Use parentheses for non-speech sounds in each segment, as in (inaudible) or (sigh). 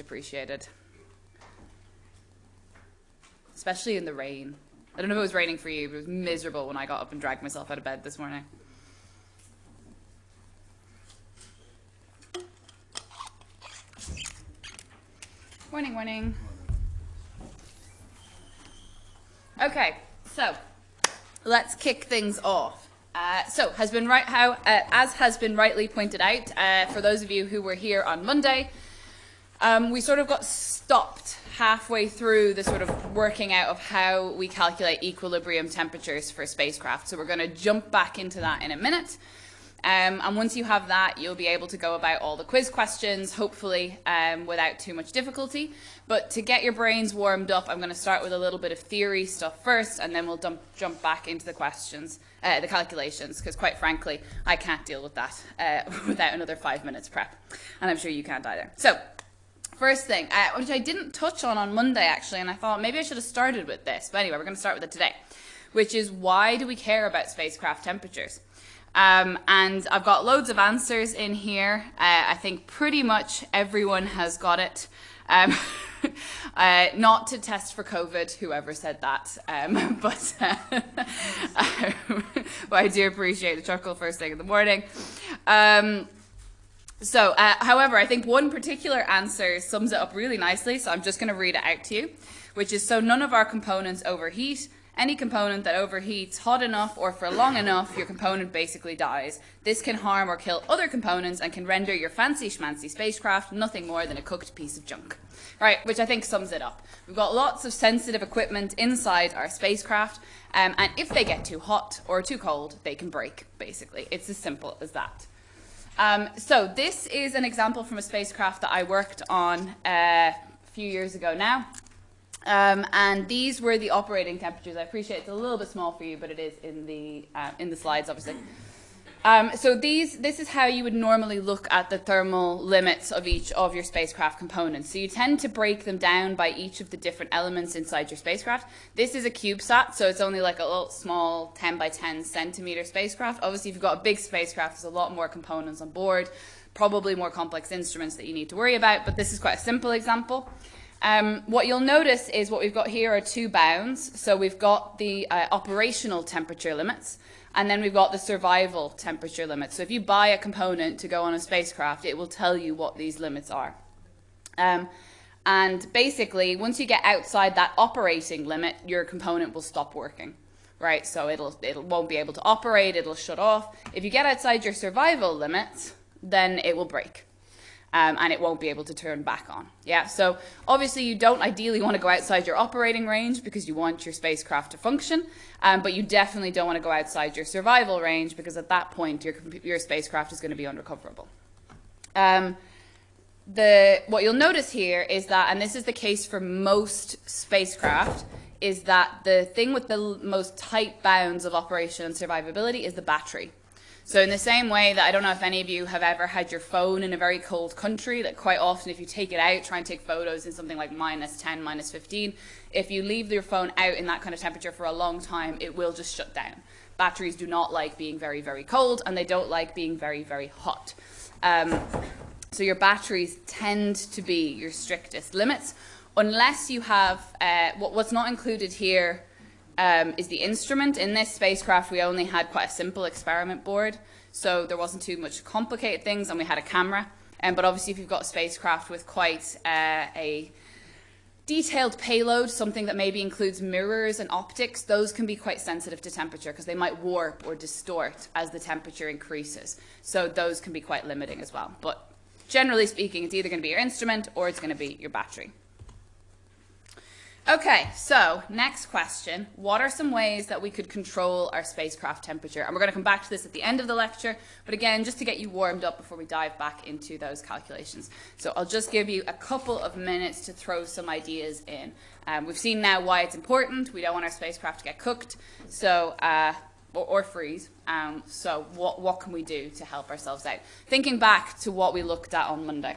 appreciated. Especially in the rain. I don't know if it was raining for you, but it was miserable when I got up and dragged myself out of bed this morning. Morning, morning. Okay, so let's kick things off. Uh, so, has been right how, uh, as has been rightly pointed out, uh, for those of you who were here on Monday, um, we sort of got stopped halfway through the sort of working out of how we calculate equilibrium temperatures for spacecraft. So we're going to jump back into that in a minute. Um, and once you have that, you'll be able to go about all the quiz questions, hopefully um, without too much difficulty. But to get your brains warmed up, I'm going to start with a little bit of theory stuff first, and then we'll dump, jump back into the questions, uh, the calculations, because quite frankly, I can't deal with that uh, (laughs) without another five minutes prep. And I'm sure you can't either. So, first thing, uh, which I didn't touch on on Monday, actually, and I thought maybe I should have started with this. But anyway, we're going to start with it today, which is why do we care about spacecraft temperatures? Um, and I've got loads of answers in here. Uh, I think pretty much everyone has got it. Um, (laughs) uh, not to test for COVID, whoever said that, um, (laughs) but, uh, (laughs) but I do appreciate the chuckle first thing in the morning. So, uh, however, I think one particular answer sums it up really nicely, so I'm just going to read it out to you, which is so none of our components overheat any component that overheats hot enough or for long enough, your component basically dies. This can harm or kill other components and can render your fancy schmancy spacecraft nothing more than a cooked piece of junk. Right, which I think sums it up. We've got lots of sensitive equipment inside our spacecraft, um, and if they get too hot or too cold, they can break, basically. It's as simple as that. Um, so this is an example from a spacecraft that I worked on uh, a few years ago now. Um, and these were the operating temperatures. I appreciate it's a little bit small for you, but it is in the, uh, in the slides, obviously. Um, so these, this is how you would normally look at the thermal limits of each of your spacecraft components. So you tend to break them down by each of the different elements inside your spacecraft. This is a CubeSat, so it's only like a little small 10 by 10 centimeter spacecraft. Obviously, if you've got a big spacecraft, there's a lot more components on board, probably more complex instruments that you need to worry about, but this is quite a simple example. Um, what you'll notice is what we've got here are two bounds. So we've got the uh, operational temperature limits, and then we've got the survival temperature limits. So if you buy a component to go on a spacecraft, it will tell you what these limits are. Um, and basically, once you get outside that operating limit, your component will stop working. Right, so it'll it won't be able to operate, it'll shut off. If you get outside your survival limits, then it will break um, and it won't be able to turn back on. Yeah, so obviously you don't ideally want to go outside your operating range because you want your spacecraft to function, um, but you definitely don't want to go outside your survival range because at that point your, your spacecraft is going to be unrecoverable. Um, the, what you'll notice here is that, and this is the case for most spacecraft, is that the thing with the most tight bounds of operation and survivability is the battery. So in the same way that I don't know if any of you have ever had your phone in a very cold country, that quite often if you take it out, try and take photos in something like minus 10, minus 15, if you leave your phone out in that kind of temperature for a long time, it will just shut down. Batteries do not like being very, very cold, and they don't like being very, very hot. Um, so your batteries tend to be your strictest limits, unless you have, uh, what, what's not included here um, is the instrument. In this spacecraft, we only had quite a simple experiment board, so there wasn't too much complicated things, and we had a camera. Um, but obviously, if you've got a spacecraft with quite uh, a detailed payload, something that maybe includes mirrors and optics, those can be quite sensitive to temperature because they might warp or distort as the temperature increases. So those can be quite limiting as well. But generally speaking, it's either going to be your instrument or it's going to be your battery. Okay, so next question. What are some ways that we could control our spacecraft temperature? And we're going to come back to this at the end of the lecture, but again, just to get you warmed up before we dive back into those calculations. So I'll just give you a couple of minutes to throw some ideas in. Um, we've seen now why it's important. We don't want our spacecraft to get cooked, so uh, or, or, freeze. Um, so what, what can we do to help ourselves out? Thinking back to what we looked at on Monday.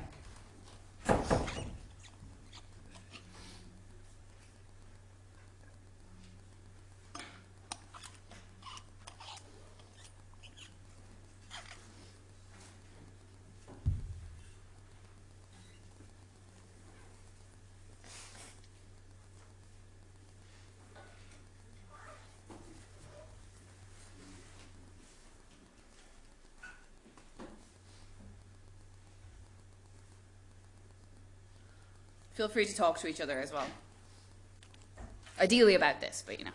Feel free to talk to each other as well. Ideally about this, but you know.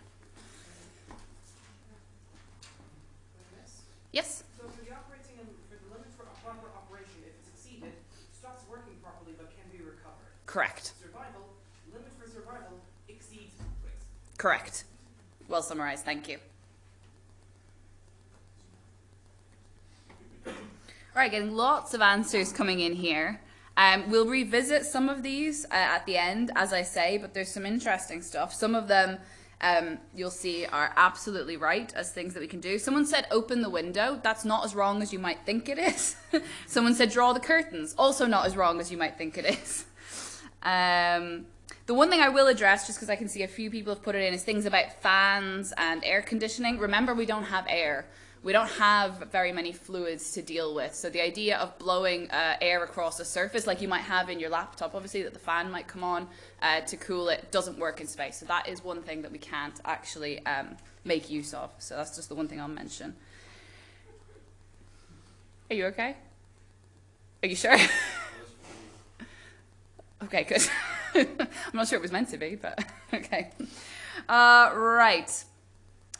Yes? So for the operating and for the limit for proper operation, if it's exceeded, stops working properly but can be recovered. Correct. Survival, limit for survival exceeds Twix. Correct. Well summarized, thank you. All right, getting lots of answers coming in here. Um, we'll revisit some of these uh, at the end, as I say, but there's some interesting stuff. Some of them um, you'll see are absolutely right as things that we can do. Someone said open the window. That's not as wrong as you might think it is. (laughs) Someone said draw the curtains. Also not as wrong as you might think it is. (laughs) Um, the one thing I will address, just because I can see a few people have put it in, is things about fans and air conditioning. Remember, we don't have air we don't have very many fluids to deal with. So the idea of blowing uh, air across a surface, like you might have in your laptop, obviously that the fan might come on uh, to cool it, doesn't work in space. So that is one thing that we can't actually um, make use of. So that's just the one thing I'll mention. Are you okay? Are you sure? (laughs) okay, good. (laughs) I'm not sure it was meant to be, but (laughs) okay. Uh, right.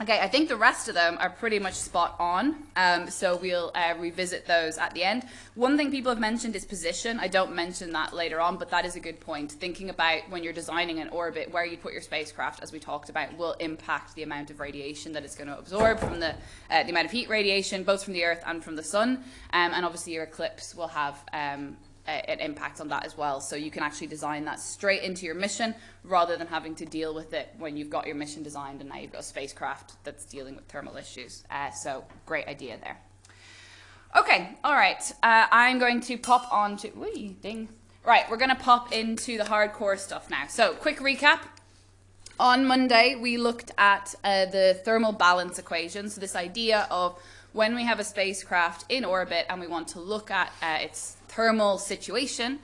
Okay, I think the rest of them are pretty much spot on, um, so we'll uh, revisit those at the end. One thing people have mentioned is position. I don't mention that later on, but that is a good point. Thinking about when you're designing an orbit, where you put your spacecraft, as we talked about, will impact the amount of radiation that it's going to absorb from the, uh, the amount of heat radiation, both from the Earth and from the Sun, um, and obviously your eclipse will have um, an impact on that as well. So you can actually design that straight into your mission rather than having to deal with it when you've got your mission designed and now you've got a spacecraft that's dealing with thermal issues. Uh, so great idea there. Okay, all right. Uh, I'm going to pop on to, wee, ding. Right, we're going to pop into the hardcore stuff now. So quick recap. On Monday, we looked at uh, the thermal balance equation. So this idea of when we have a spacecraft in orbit and we want to look at uh, its thermal situation,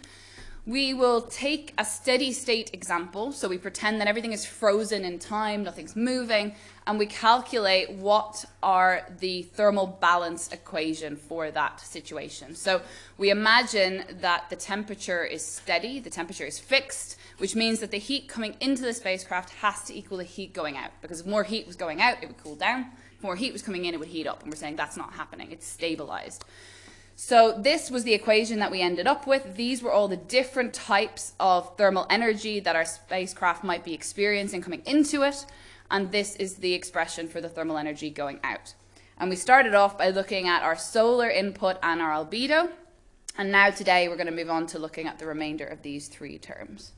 we will take a steady state example. So we pretend that everything is frozen in time, nothing's moving, and we calculate what are the thermal balance equation for that situation. So we imagine that the temperature is steady, the temperature is fixed, which means that the heat coming into the spacecraft has to equal the heat going out. Because if more heat was going out, it would cool down. If more heat was coming in, it would heat up. And we're saying that's not happening. It's stabilized. So this was the equation that we ended up with. These were all the different types of thermal energy that our spacecraft might be experiencing coming into it. And this is the expression for the thermal energy going out. And we started off by looking at our solar input and our albedo. And now today we're going to move on to looking at the remainder of these three terms.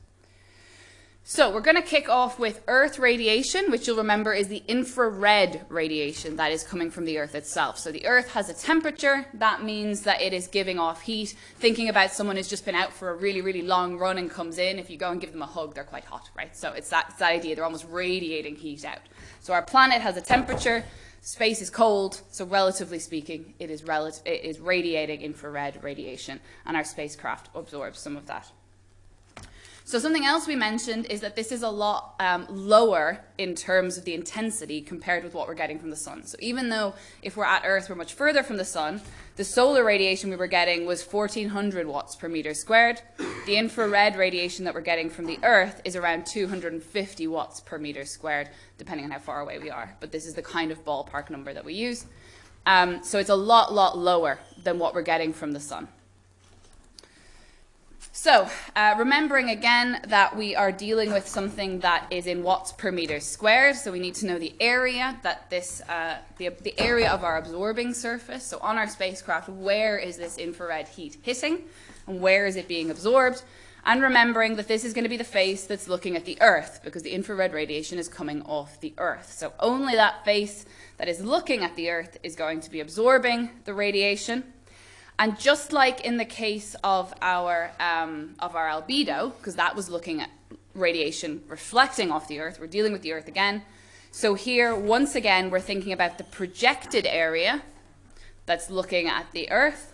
So we're going to kick off with Earth radiation, which you'll remember is the infrared radiation that is coming from the Earth itself. So the Earth has a temperature. That means that it is giving off heat. Thinking about someone who's just been out for a really, really long run and comes in, if you go and give them a hug, they're quite hot, right? So it's that, it's that idea. They're almost radiating heat out. So our planet has a temperature. Space is cold, so relatively speaking, it is, it is radiating infrared radiation, and our spacecraft absorbs some of that. So something else we mentioned is that this is a lot um, lower in terms of the intensity compared with what we're getting from the sun. So even though if we're at Earth, we're much further from the sun, the solar radiation we were getting was 1400 watts per meter squared. The infrared radiation that we're getting from the Earth is around 250 watts per meter squared, depending on how far away we are. But this is the kind of ballpark number that we use. Um, so it's a lot, lot lower than what we're getting from the sun. So, uh, remembering again that we are dealing with something that is in watts per meter squared, so we need to know the area that this, uh, the, the area of our absorbing surface. So on our spacecraft, where is this infrared heat hitting and where is it being absorbed? And remembering that this is going to be the face that's looking at the Earth because the infrared radiation is coming off the Earth. So only that face that is looking at the Earth is going to be absorbing the radiation. And just like in the case of our, um, of our albedo, because that was looking at radiation reflecting off the Earth, we're dealing with the Earth again. So here, once again, we're thinking about the projected area that's looking at the Earth,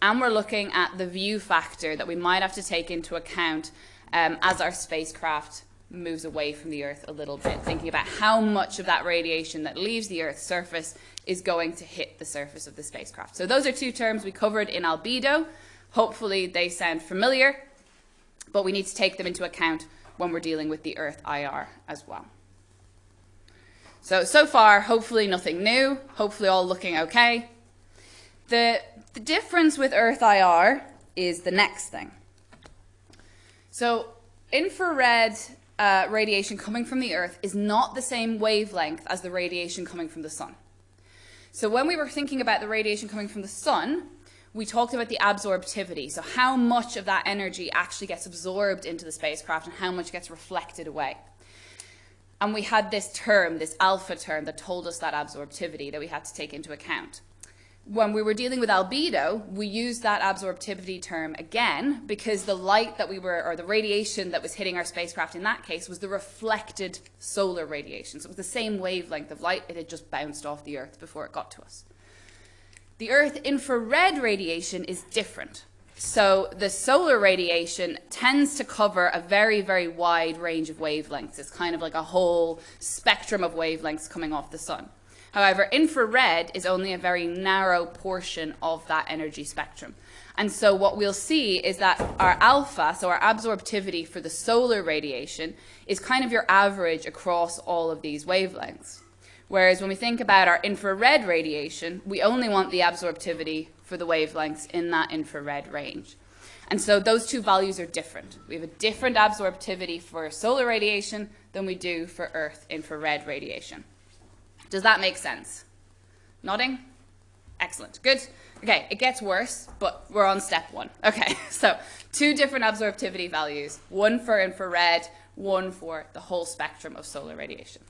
and we're looking at the view factor that we might have to take into account um, as our spacecraft moves away from the Earth a little bit, thinking about how much of that radiation that leaves the Earth's surface is going to hit the surface of the spacecraft. So those are two terms we covered in albedo. Hopefully they sound familiar. but we need to take them into account when we're dealing with the Earth IR as well. So, so far, hopefully nothing new, hopefully all looking okay. The, the difference with Earth IR is the next thing. So infrared uh, radiation coming from the Earth is not the same wavelength as the radiation coming from the sun. So when we were thinking about the radiation coming from the sun, we talked about the absorptivity. So how much of that energy actually gets absorbed into the spacecraft and how much gets reflected away. And we had this term, this alpha term, that told us that absorptivity that we had to take into account when we were dealing with albedo, we used that absorptivity term again because the light that we were, or the radiation that was hitting our spacecraft in that case was the reflected solar radiation. So it was the same wavelength of light, it had just bounced off the Earth before it got to us. The Earth infrared radiation is different. So the solar radiation tends to cover a very, very wide range of wavelengths. It's kind of like a whole spectrum of wavelengths coming off the sun. However, infrared is only a very narrow portion of that energy spectrum. And so what we'll see is that our alpha, so our absorptivity for the solar radiation, is kind of your average across all of these wavelengths. Whereas when we think about our infrared radiation, we only want the absorptivity for the wavelengths in that infrared range. And so those two values are different. We have a different absorptivity for solar radiation than we do for Earth infrared radiation. Does that make sense? Nodding? Excellent. Good. Okay, it gets worse, but we're on step one. Okay, (laughs) so two different absorptivity values, one for infrared, one for the whole spectrum of solar radiation.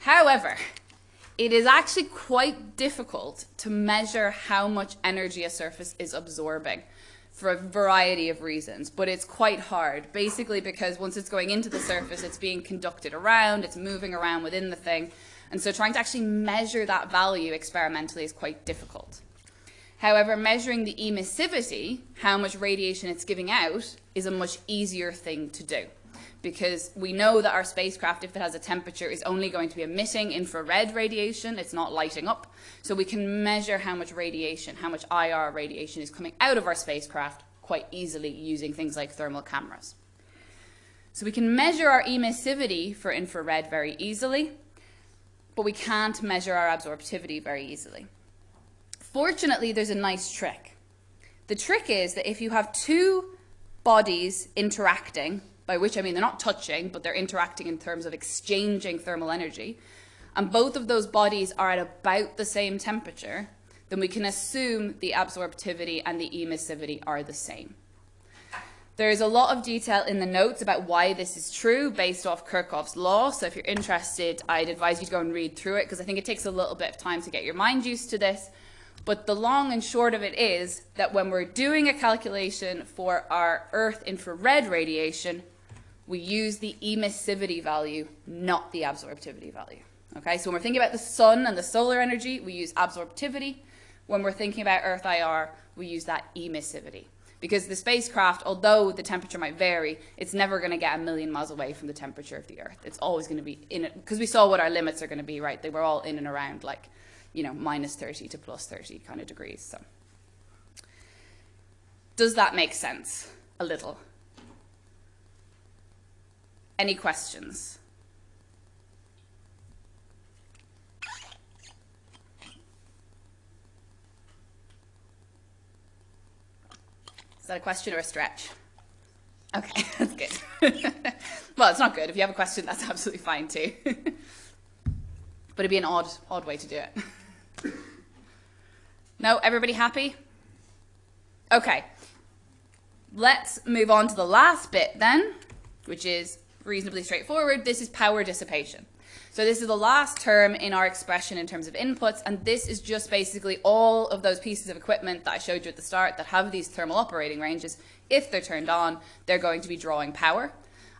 However, it is actually quite difficult to measure how much energy a surface is absorbing for a variety of reasons, but it's quite hard, basically because once it's going into the surface, it's being conducted around, it's moving around within the thing, and so trying to actually measure that value experimentally is quite difficult. However, measuring the emissivity, how much radiation it's giving out, is a much easier thing to do because we know that our spacecraft, if it has a temperature, is only going to be emitting infrared radiation. It's not lighting up. So we can measure how much radiation, how much IR radiation is coming out of our spacecraft quite easily using things like thermal cameras. So we can measure our emissivity for infrared very easily, but we can't measure our absorptivity very easily. Fortunately, there's a nice trick. The trick is that if you have two bodies interacting by which I mean they're not touching, but they're interacting in terms of exchanging thermal energy, and both of those bodies are at about the same temperature, then we can assume the absorptivity and the emissivity are the same. There is a lot of detail in the notes about why this is true based off Kirchhoff's law. So if you're interested, I'd advise you to go and read through it because I think it takes a little bit of time to get your mind used to this. But the long and short of it is that when we're doing a calculation for our Earth infrared radiation, we use the emissivity value, not the absorptivity value. Okay, so when we're thinking about the sun and the solar energy, we use absorptivity. When we're thinking about Earth IR, we use that emissivity. Because the spacecraft, although the temperature might vary, it's never going to get a million miles away from the temperature of the Earth. It's always going to be in it, because we saw what our limits are going to be, right? They were all in and around like, you know, minus 30 to plus 30 kind of degrees. So, does that make sense? A little. Any questions? Is that a question or a stretch? Okay, (laughs) that's good. (laughs) well, it's not good. If you have a question, that's (laughs) absolutely fine too. but it'd be an odd, odd way to do it. no, everybody happy? Okay. Let's move on to the last bit then, which is reasonably straightforward. This is power dissipation. So this is the last term in our expression in terms of inputs, and this is just basically all of those pieces of equipment that I showed you at the start that have these thermal operating ranges. If they're turned on, they're going to be drawing power.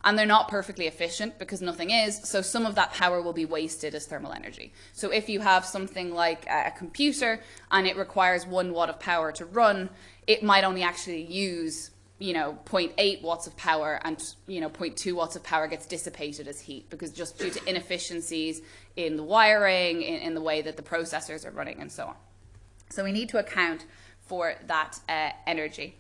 And they're not perfectly efficient because nothing is, so some of that power will be wasted as thermal energy. So if you have something like a computer and it requires one watt of power to run, it might only actually use you know 0.8 watts of power and you know 0.2 watts of power gets dissipated as heat because just due to inefficiencies in the wiring in, in the way that the processors are running and so on so we need to account for that uh, energy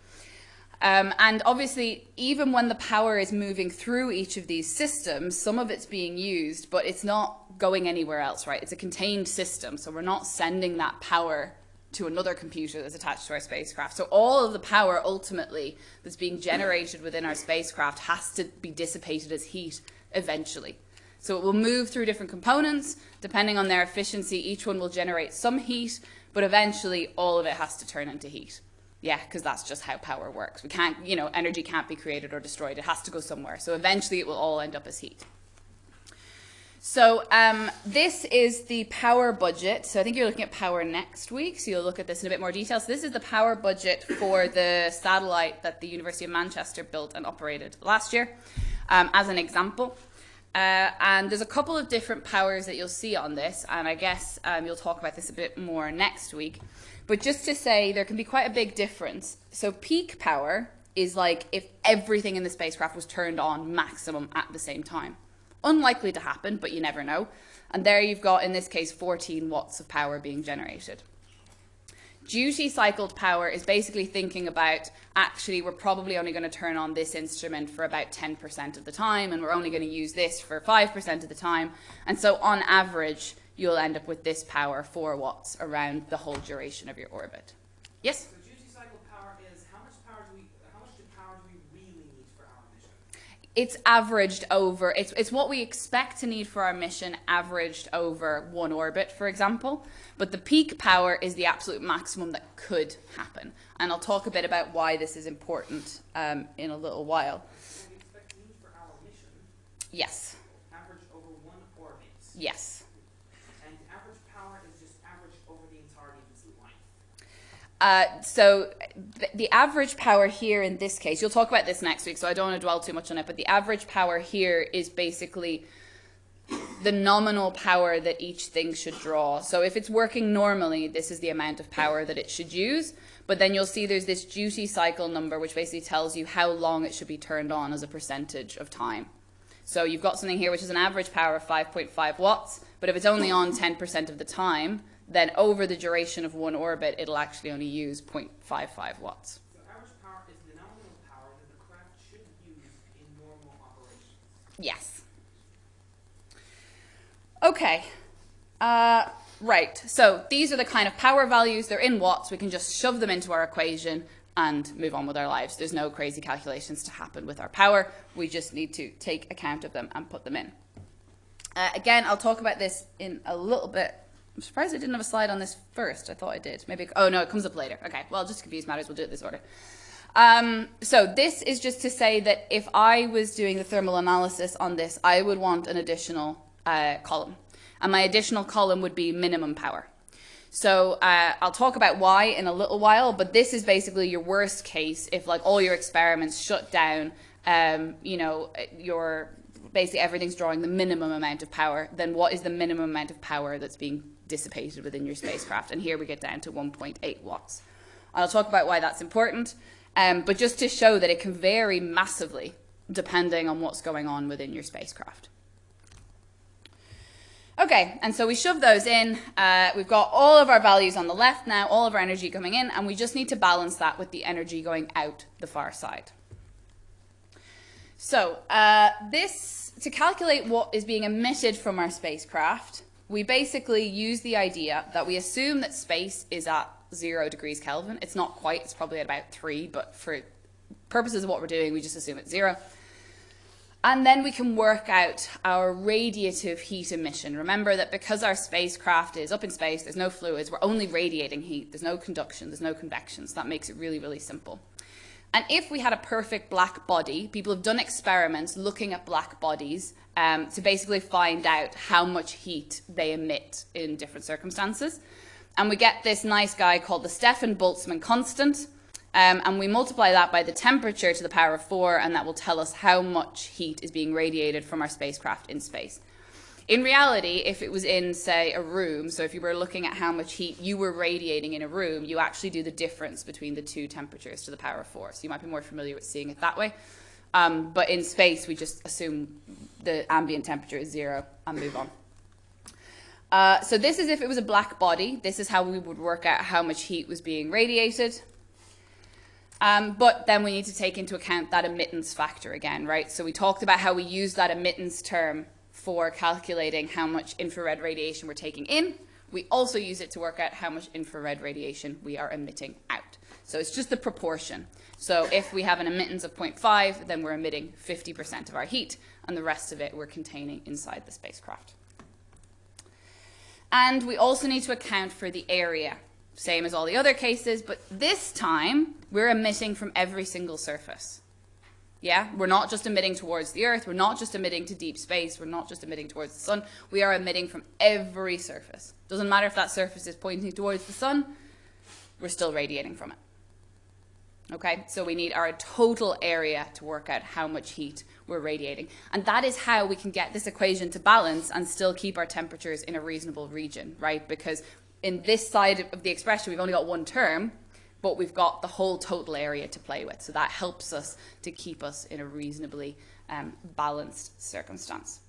Um, and obviously, even when the power is moving through each of these systems, some of it's being used, but it's not going anywhere else, right? It's a contained system, so we're not sending that power to another computer that's attached to our spacecraft. So all of the power ultimately that's being generated within our spacecraft has to be dissipated as heat eventually. So it will move through different components. Depending on their efficiency, each one will generate some heat, but eventually all of it has to turn into heat. Yeah, because that's just how power works. We can't, you know, energy can't be created or destroyed. It has to go somewhere. So eventually it will all end up as heat. So um, this is the power budget. So I think you're looking at power next week. So you'll look at this in a bit more detail. So this is the power budget for the satellite that the University of Manchester built and operated last year um, as an example. Uh, and there's a couple of different powers that you'll see on this. And I guess um, you'll talk about this a bit more next week. But just to say, there can be quite a big difference. So peak power is like if everything in the spacecraft was turned on maximum at the same time. Unlikely to happen, but you never know. And there you've got, in this case, 14 watts of power being generated. Duty cycled power is basically thinking about actually we're probably only going to turn on this instrument for about 10% of the time and we're only going to use this for 5% of the time. And so on average, you'll end up with this power, 4 watts, around the whole duration of your orbit. Yes? So duty cycle power is how much power do we how much power do we really need for our mission? It's averaged over it's it's what we expect to need for our mission averaged over one orbit, for example. But the peak power is the absolute maximum that could happen. And I'll talk a bit about why this is important um, in a little while. What we expect to need for our mission, Yes. average over one orbit. Yes. And average power is just average over the entirety of its life. Uh, so th- the average power here in this case, you'll talk about this next week, so I don't want to dwell too much on it, but the average power here is basically the nominal power that each thing should draw. So if it's working normally, this is the amount of power that it should use. But then you'll see there's this duty cycle number, which basically tells you how long it should be turned on as a percentage of time. So you've got something here which is an average power of 5.5 watts, but if it's only on 10% of the time, then over the duration of one orbit, it'll actually only use 0.55 watts. So average power is the nominal power that the craft should use in normal operations. Yes. Okay. Uh, right. So these are the kind of power values. They're in watts. We can just shove them into our equation and move on with our lives. There's no crazy calculations to happen with our power. We just need to take account of them and put them in. Uh, again, I'll talk about this in a little bit. I'm surprised I didn't have a slide on this first. I thought I did. Maybe. Oh no, it comes up later. Okay. Well, just confuse matters, we'll do it this order. Um, so this is just to say that if I was doing the thermal analysis on this, I would want an additional uh, column. And my additional column would be minimum power. So uh, I'll talk about why in a little while, but this is basically your worst case if like all your experiments shut down, um, you know, your basically everything's drawing the minimum amount of power, then what is the minimum amount of power that's being dissipated within your spacecraft? And here we get down to 1.8 watts. I'll talk about why that's important, um, but just to show that it can vary massively depending on what's going on within your spacecraft. Okay, and so we shove those in. Uh, we've got all of our values on the left now, all of our energy coming in, and we just need to balance that with the energy going out the far side. So uh, this, to calculate what is being emitted from our spacecraft, we basically use the idea that we assume that space is at zero degrees Kelvin. It's not quite, it's probably at about three, but for purposes of what we're doing, we just assume it's zero. And then we can work out our radiative heat emission. Remember that because our spacecraft is up in space, there's no fluids, we're only radiating heat. There's no conduction, there's no convection. So that makes it really, really simple. And if we had a perfect black body, people have done experiments looking at black bodies um, to basically find out how much heat they emit in different circumstances. And we get this nice guy called the Stefan Boltzmann constant. Um, and we multiply that by the temperature to the power of 4, and that will tell us how much heat is being radiated from our spacecraft in space. In reality, if it was in, say, a room, so if you were looking at how much heat you were radiating in a room, you actually do the difference between the two temperatures to the power of 4. So you might be more familiar with seeing it that way. Um, but in space, we just assume the ambient temperature is zero and move on. Uh, so this is if it was a black body. This is how we would work out how much heat was being radiated. Um, but then we need to take into account that emittance factor again, right? So we talked about how we use that emittance term for calculating how much infrared radiation we're taking in. We also use it to work out how much infrared radiation we are emitting out. So it's just the proportion. So if we have an emittance of 0.5, then we're emitting 50% of our heat, and the rest of it we're containing inside the spacecraft. And we also need to account for the area, same as all the other cases, but this time we're emitting from every single surface. Yeah, we're not just emitting towards the Earth, we're not just emitting to deep space, we're not just emitting towards the sun, we are emitting from every surface. Doesn't matter if that surface is pointing towards the sun, we're still radiating from it. Okay, so we need our total area to work out how much heat we're radiating. And that is how we can get this equation to balance and still keep our temperatures in a reasonable region, right? Because in this side of the expression, we've only got one term, but we've got the whole total area to play with. So that helps us to keep us in a reasonably um, balanced circumstance.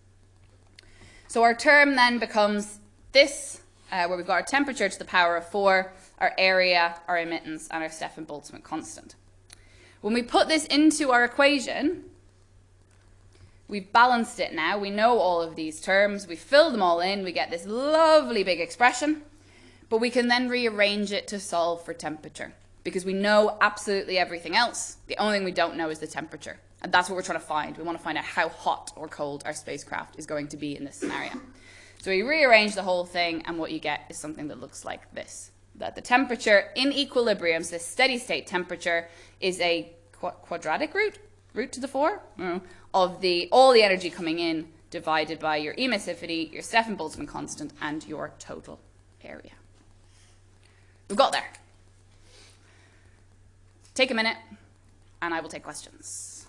So our term then becomes this, uh, where we've got our temperature to the power of 4, our area, our emittance, and our Stefan-Boltzmann constant. When we put this into our equation, we've balanced it now. We know all of these terms. We fill them all in. We get this lovely big expression. But we can then rearrange it to solve for temperature because we know absolutely everything else. The only thing we don't know is the temperature. And that's what we're trying to find. We want to find out how hot or cold our spacecraft is going to be in this scenario. So we rearrange the whole thing, and what you get is something that looks like this. That the temperature in equilibrium, so this steady state temperature, is a qu quadratic root, root to the 4, mm, of the all the energy coming in divided by your emissivity, your Stefan-Boltzmann constant, and your total area. We've got there. Take a minute, and I will take questions.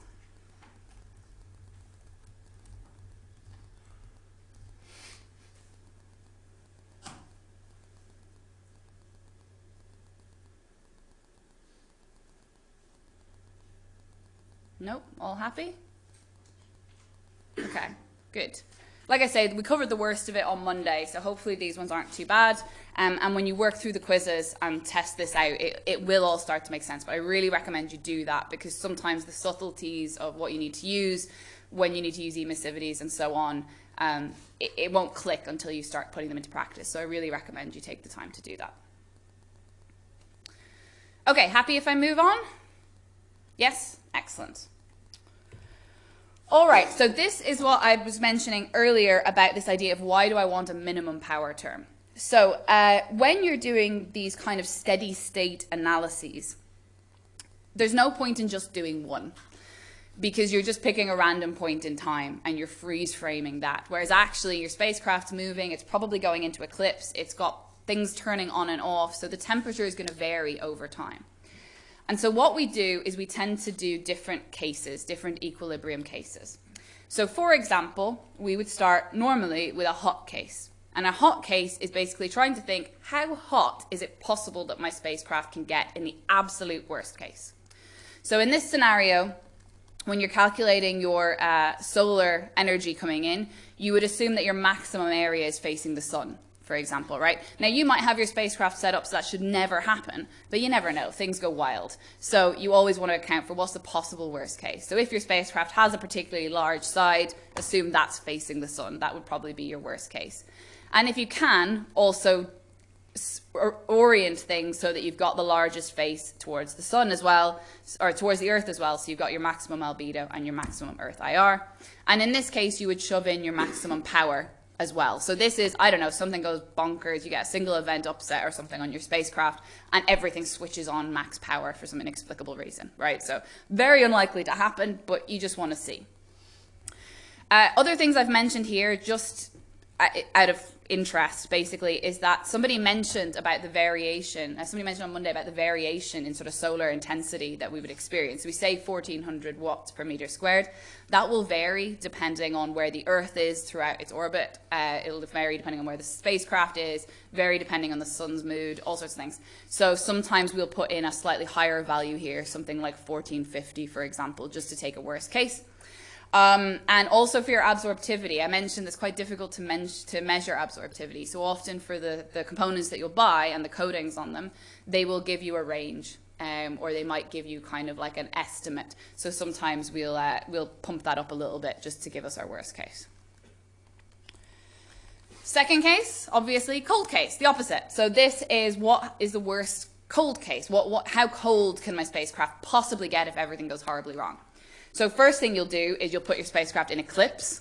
Nope, all happy? Okay, good like I said, we covered the worst of it on Monday, so hopefully these ones aren't too bad. Um, and when you work through the quizzes and test this out, it, it will all start to make sense. But I really recommend you do that because sometimes the subtleties of what you need to use, when you need to use emissivities and so on, um, it, it won't click until you start putting them into practice. So I really recommend you take the time to do that. Okay, happy if I move on? Yes? Excellent. All right, so this is what I was mentioning earlier about this idea of why do I want a minimum power term. So uh, when you're doing these kind of steady state analyses, there's no point in just doing one because you're just picking a random point in time and you're freeze framing that. Whereas actually your spacecraft's moving, it's probably going into eclipse, it's got things turning on and off, so the temperature is going to vary over time. And so what we do is we tend to do different cases, different equilibrium cases. So for example, we would start normally with a hot case. And a hot case is basically trying to think, how hot is it possible that my spacecraft can get in the absolute worst case? So in this scenario, when you're calculating your uh, solar energy coming in, you would assume that your maximum area is facing the sun for example, right? Now, you might have your spacecraft set up so that should never happen, but you never know. Things go wild. So you always want to account for what's the possible worst case. So if your spacecraft has a particularly large side, assume that's facing the sun. That would probably be your worst case. And if you can, also orient things so that you've got the largest face towards the sun as well, or towards the earth as well, so you've got your maximum albedo and your maximum earth IR. And in this case, you would shove in your maximum power as well. So this is, I don't know, something goes bonkers, you get a single event upset or something on your spacecraft, and everything switches on max power for some inexplicable reason, right? So very unlikely to happen, but you just want to see. Uh, other things I've mentioned here, just out of interest, basically, is that somebody mentioned about the variation, uh, somebody mentioned on Monday about the variation in sort of solar intensity that we would experience. So We say 1400 watts per meter squared. That will vary depending on where the Earth is throughout its orbit. Uh, it'll vary depending on where the spacecraft is, vary depending on the sun's mood, all sorts of things. So sometimes we'll put in a slightly higher value here, something like 1450, for example, just to take a worst case. Um, and also for your absorptivity, I mentioned it's quite difficult to, men to measure absorptivity. So often for the, the components that you'll buy and the coatings on them, they will give you a range. um, or they might give you kind of like an estimate. So sometimes we'll, uh, we'll pump that up a little bit just to give us our worst case. Second case, obviously, cold case, the opposite. So this is what is the worst cold case? What, what, how cold can my spacecraft possibly get if everything goes horribly wrong? So first thing you'll do is you'll put your spacecraft in eclipse,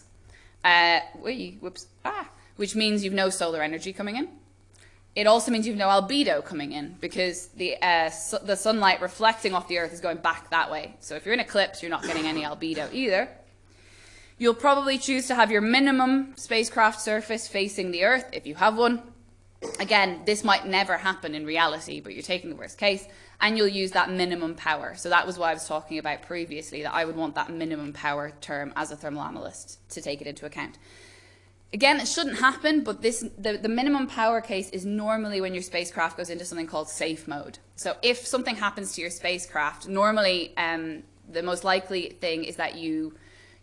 uh, whoops, ah, which means you've no solar energy coming in. It also means you've no albedo coming in because the, uh, su the sunlight reflecting off the Earth is going back that way. So if you're in eclipse, you're not getting any albedo either. You'll probably choose to have your minimum spacecraft surface facing the Earth if you have one. Again, this might never happen in reality, but you're taking the worst case, and you'll use that minimum power. So that was what I was talking about previously, that I would want that minimum power term as a thermal analyst to take it into account. Again, it shouldn't happen, but this the, the minimum power case is normally when your spacecraft goes into something called safe mode. So if something happens to your spacecraft, normally um, the most likely thing is that you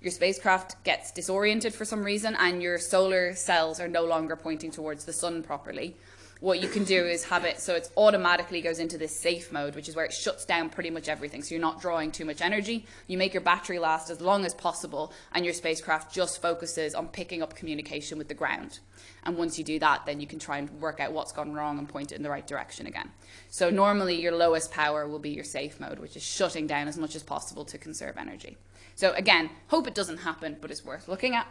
your spacecraft gets disoriented for some reason and your solar cells are no longer pointing towards the sun properly what you can do is have it so it automatically goes into this safe mode, which is where it shuts down pretty much everything. So you're not drawing too much energy. You make your battery last as long as possible, and your spacecraft just focuses on picking up communication with the ground. And once you do that, then you can try and work out what's gone wrong and point it in the right direction again. So normally your lowest power will be your safe mode, which is shutting down as much as possible to conserve energy. So again, hope it doesn't happen, but it's worth looking at.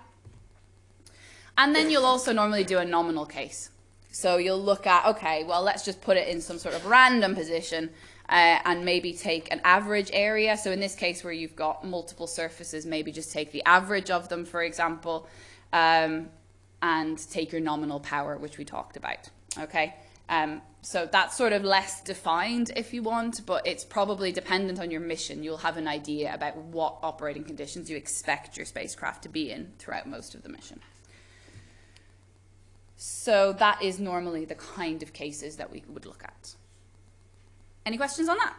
And then you'll also normally do a nominal case. So you'll look at, okay, well, let's just put it in some sort of random position uh, and maybe take an average area. So in this case where you've got multiple surfaces, maybe just take the average of them, for example, um, and take your nominal power, which we talked about, okay? Um, so that's sort of less defined if you want, but it's probably dependent on your mission. You'll have an idea about what operating conditions you expect your spacecraft to be in throughout most of the mission. So that is normally the kind of cases that we would look at. Any questions on that?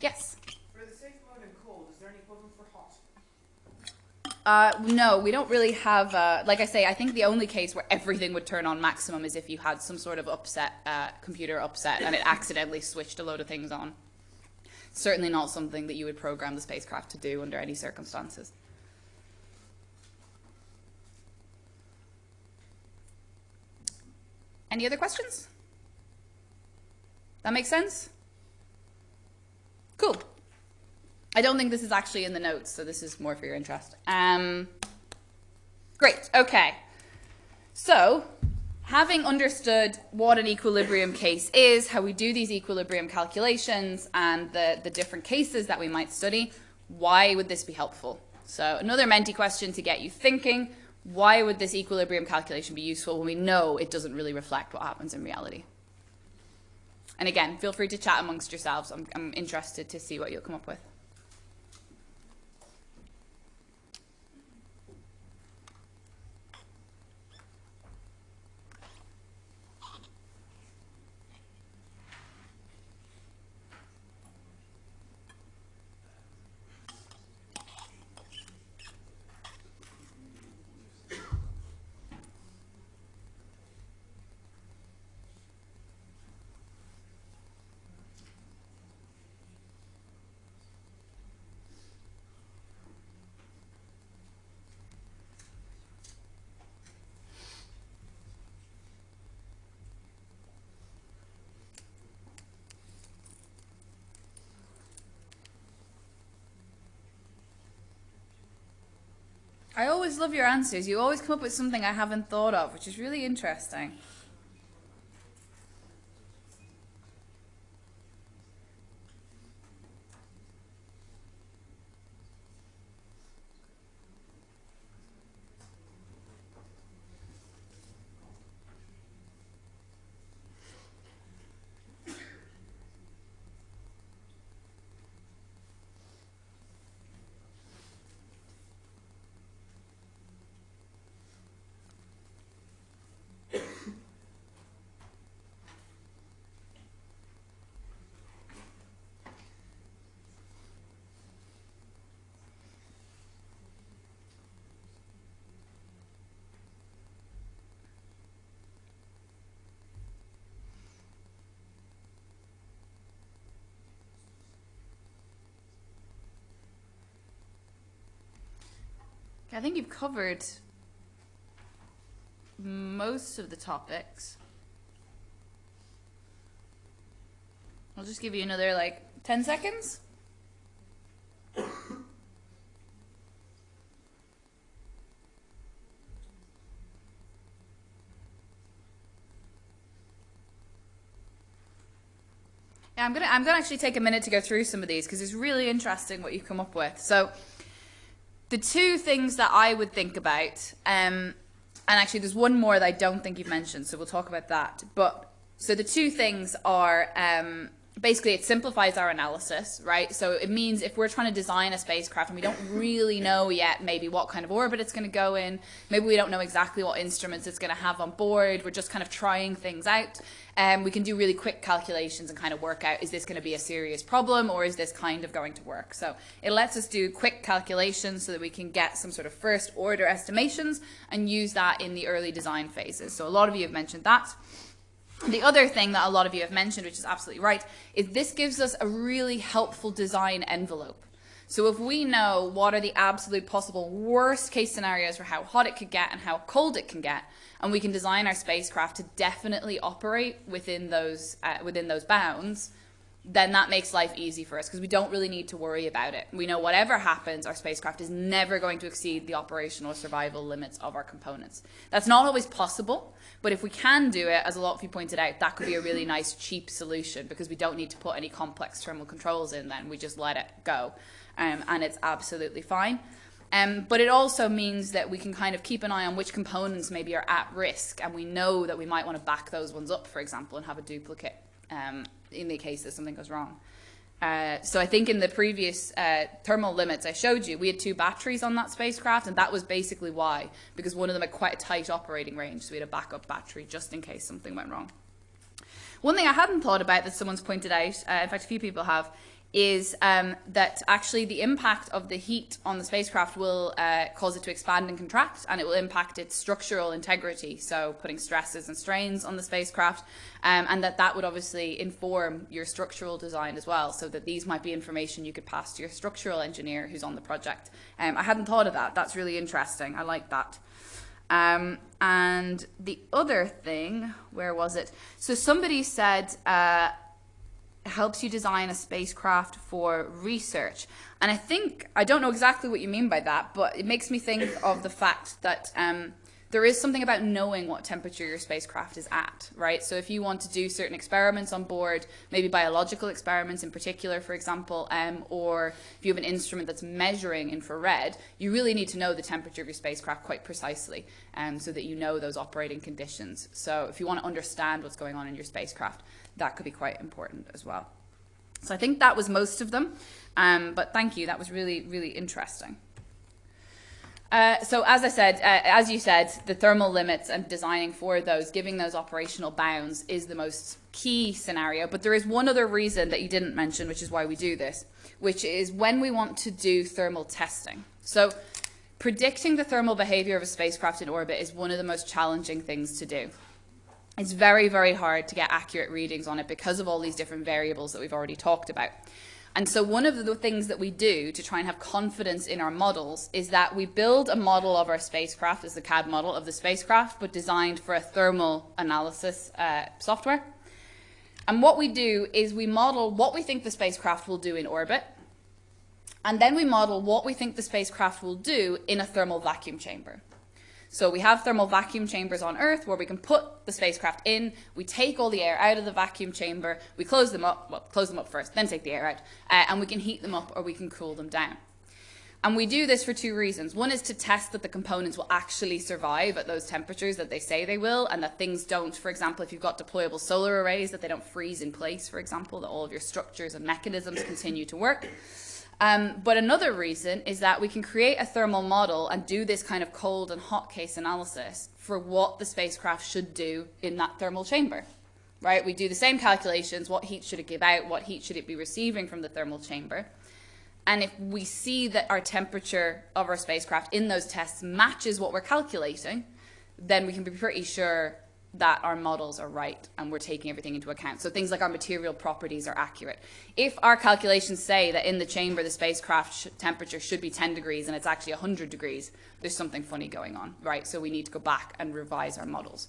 Yes? For the safe mode and cold, is there any equivalent for hot? Uh, no, we don't really have, uh, like I say, I think the only case where everything would turn on maximum is if you had some sort of upset, uh, computer upset, and it accidentally switched a load of things on. Certainly not something that you would program the spacecraft to do under any circumstances. Any other questions? That makes sense? Cool. I don't think this is actually in the notes, so this is more for your interest. Um, great, okay. So, having understood what an equilibrium case is, how we do these equilibrium calculations, and the, the different cases that we might study, why would this be helpful? So another Menti question to get you thinking why would this equilibrium calculation be useful when we know it doesn't really reflect what happens in reality? And again, feel free to chat amongst yourselves. I'm, I'm interested to see what you'll come up with. I always love your answers. You always come up with something I haven't thought of, which is really interesting. I think you've covered most of the topics. I'll just give you another like 10 seconds. Yeah, I'm gonna I'm gonna actually take a minute to go through some of these because it's really interesting what you've come up with. So, the two things that I would think about, um, and actually there's one more that I don't think you've mentioned, so we'll talk about that. But so the two things are um, basically it simplifies our analysis, right? So it means if we're trying to design a spacecraft and we don't really know yet maybe what kind of orbit it's going to go in, maybe we don't know exactly what instruments it's going to have on board, we're just kind of trying things out, um, we can do really quick calculations and kind of work out is this going to be a serious problem or is this kind of going to work? So it lets us do quick calculations so that we can get some sort of first order estimations and use that in the early design phases. So a lot of you have mentioned that. The other thing that a lot of you have mentioned, which is absolutely right, is this gives us a really helpful design envelope. So if we know what are the absolute possible worst case scenarios for how hot it could get and how cold it can get, and we can design our spacecraft to definitely operate within those uh, within those bounds, then that makes life easy for us because we don't really need to worry about it. We know whatever happens, our spacecraft is never going to exceed the operational survival limits of our components. That's not always possible, but if we can do it, as a lot of you pointed out, that could be a really nice, cheap solution because we don't need to put any complex thermal controls in then. We just let it go. Um, and it's absolutely fine. Um, but it also means that we can kind of keep an eye on which components maybe are at risk, and we know that we might want to back those ones up, for example, and have a duplicate um, in the case that something goes wrong. Uh, so I think in the previous uh, thermal limits I showed you, we had two batteries on that spacecraft, and that was basically why, because one of them had quite a tight operating range, so we had a backup battery just in case something went wrong. One thing I hadn't thought about that someone's pointed out, uh, in fact a few people have, is um, that actually the impact of the heat on the spacecraft will uh, cause it to expand and contract, and it will impact its structural integrity, so putting stresses and strains on the spacecraft, um, and that that would obviously inform your structural design as well, so that these might be information you could pass to your structural engineer who's on the project. Um, I hadn't thought of that. That's really interesting. I like that. Um, and the other thing, where was it? So somebody said, uh, helps you design a spacecraft for research. And I think, I don't know exactly what you mean by that, but it makes me think of the fact that um, there is something about knowing what temperature your spacecraft is at, right? So if you want to do certain experiments on board, maybe biological experiments in particular, for example, um, or if you have an instrument that's measuring infrared, you really need to know the temperature of your spacecraft quite precisely um, so that you know those operating conditions. So if you want to understand what's going on in your spacecraft, that could be quite important as well. So I think that was most of them, um, but thank you. That was really, really interesting. Uh, so as I said, uh, as you said, the thermal limits and designing for those, giving those operational bounds is the most key scenario. But there is one other reason that you didn't mention, which is why we do this, which is when we want to do thermal testing. So predicting the thermal behavior of a spacecraft in orbit is one of the most challenging things to do it's very, very hard to get accurate readings on it because of all these different variables that we've already talked about. And so one of the things that we do to try and have confidence in our models is that we build a model of our spacecraft as the CAD model of the spacecraft, but designed for a thermal analysis uh, software. And what we do is we model what we think the spacecraft will do in orbit, and then we model what we think the spacecraft will do in a thermal vacuum chamber. So we have thermal vacuum chambers on Earth where we can put the spacecraft in, we take all the air out of the vacuum chamber, we close them up, well, close them up first, then take the air out, uh, and we can heat them up or we can cool them down. And we do this for two reasons. One is to test that the components will actually survive at those temperatures that they say they will, and that things don't, for example, if you've got deployable solar arrays, that they don't freeze in place, for example, that all of your structures and mechanisms continue to work. Um, but another reason is that we can create a thermal model and do this kind of cold and hot case analysis for what the spacecraft should do in that thermal chamber. Right? We do the same calculations. What heat should it give out? What heat should it be receiving from the thermal chamber? And if we see that our temperature of our spacecraft in those tests matches what we're calculating, then we can be pretty sure that our models are right and we're taking everything into account. So things like our material properties are accurate. If our calculations say that in the chamber the spacecraft sh temperature should be 10 degrees and it's actually 100 degrees, there's something funny going on, right? So we need to go back and revise our models.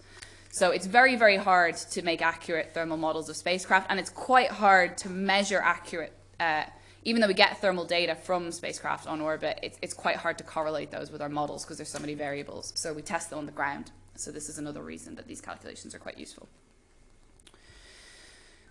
So it's very, very hard to make accurate thermal models of spacecraft and it's quite hard to measure accurate uh, even though we get thermal data from spacecraft on orbit, it's, it's quite hard to correlate those with our models because there's so many variables. So we test them on the ground. So this is another reason that these calculations are quite useful.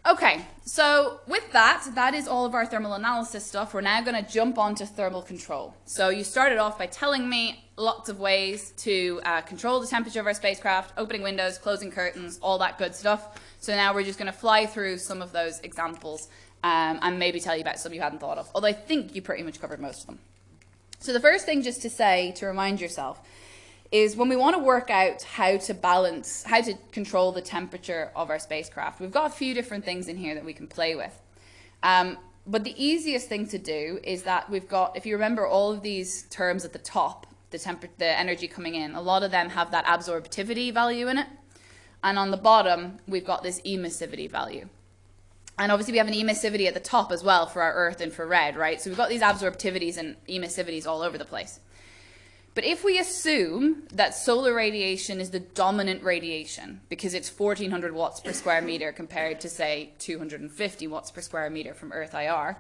Okay, so with that, that is all of our thermal analysis stuff. We're now going to jump onto thermal control. So you started off by telling me lots of ways to uh, control the temperature of our spacecraft, opening windows, closing curtains, all that good stuff. So now we're just going to fly through some of those examples um, and maybe tell you about some you hadn't thought of, although I think you pretty much covered most of them. So the first thing just to say, to remind yourself, is when we want to work out how to balance, how to control the temperature of our spacecraft, we've got a few different things in here that we can play with. Um, but the easiest thing to do is that we've got, if you remember all of these terms at the top, the, temper the energy coming in, a lot of them have that absorptivity value in it. And on the bottom, we've got this emissivity value. And obviously we have an emissivity at the top as well for our Earth infrared, right? So we've got these absorptivities and emissivities all over the place. But if we assume that solar radiation is the dominant radiation because it's 1400 watts per square meter compared to say 250 watts per square meter from Earth IR,